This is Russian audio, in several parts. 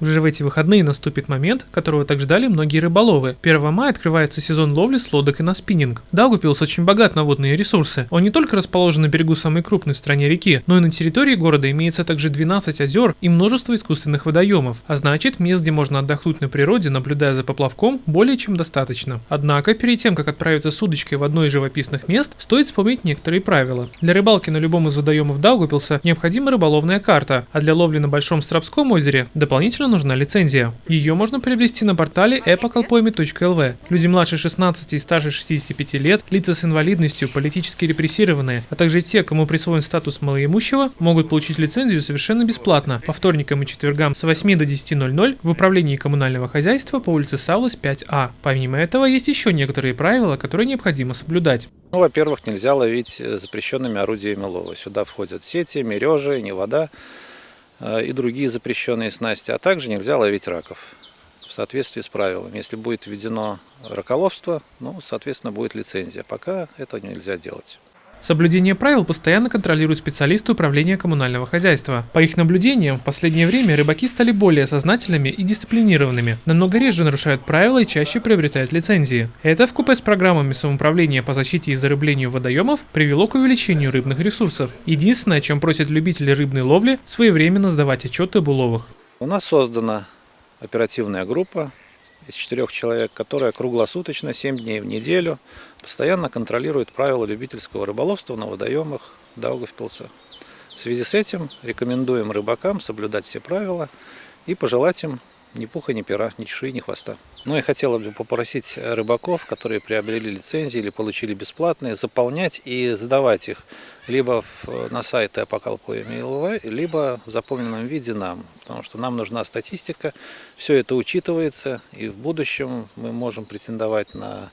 Уже в эти выходные наступит момент, которого так ждали многие рыболовы. 1 мая открывается сезон ловли с лодок и на спиннинг. Даугупилс очень богат на водные ресурсы. Он не только расположен на берегу самой крупной в стране реки, но и на территории города имеется также 12 озер и множество искусственных водоемов. А значит, мест, где можно отдохнуть на природе, наблюдая за поплавком, более чем достаточно. Однако, перед тем, как отправиться с удочкой в одно из живописных мест, стоит вспомнить некоторые правила. Для рыбалки на любом из водоемов Даугупилса необходима рыболовная карта, а для ловли на Большом Страбском озере дополнительно нужна лицензия. Ее можно приобрести на портале epocolpoemi.lv. Люди младше 16 и старше 65 лет, лица с инвалидностью, политически репрессированные, а также те, кому присвоен статус малоимущего, могут получить лицензию совершенно бесплатно по вторникам и четвергам с 8 до 10.00 в управлении коммунального хозяйства по улице Саулас 5А. Помимо этого, есть еще некоторые правила, которые необходимо соблюдать. Ну, во-первых, нельзя ловить э, запрещенными орудиями лова. Сюда входят сети, мережи, не вода и другие запрещенные снасти, а также нельзя ловить раков в соответствии с правилами. Если будет введено раколовство, ну, соответственно, будет лицензия. Пока это нельзя делать. Соблюдение правил постоянно контролируют специалисты управления коммунального хозяйства. По их наблюдениям, в последнее время рыбаки стали более сознательными и дисциплинированными, намного реже нарушают правила и чаще приобретают лицензии. Это в купе с программами самоуправления по защите и зарыблению водоемов привело к увеличению рыбных ресурсов. Единственное, о чем просят любители рыбной ловли, своевременно сдавать отчеты об уловах. У нас создана оперативная группа из четырех человек, которая круглосуточно, 7 дней в неделю, постоянно контролирует правила любительского рыболовства на водоемах Даугавпилса. В связи с этим рекомендуем рыбакам соблюдать все правила и пожелать им ни пуха, ни пера, ни чешуи, ни хвоста. Ну и хотела бы попросить рыбаков, которые приобрели лицензии или получили бесплатные, заполнять и сдавать их либо в, на сайты Апокалпо.ЛВ, либо в заполненном виде нам. Потому что нам нужна статистика, все это учитывается, и в будущем мы можем претендовать на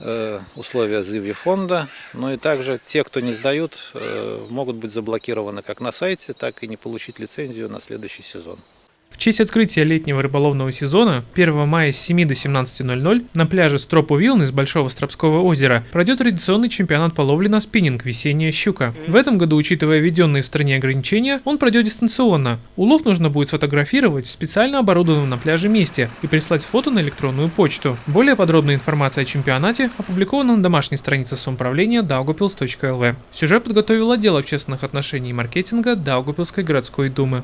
э, условия зыви фонда. Ну и также те, кто не сдают, э, могут быть заблокированы как на сайте, так и не получить лицензию на следующий сезон. Честь открытия летнего рыболовного сезона 1 мая с 7 до 17.00 на пляже Стропу Вилны с Большого Стропского озера пройдет традиционный чемпионат по ловле на спиннинг «Весенняя щука». В этом году, учитывая введенные в стране ограничения, он пройдет дистанционно. Улов нужно будет сфотографировать в специально оборудованном на пляже месте и прислать фото на электронную почту. Более подробная информация о чемпионате опубликована на домашней странице самоуправления daugupils.lv. Сюжет подготовил отдел общественных отношений и маркетинга Даугупилской городской думы.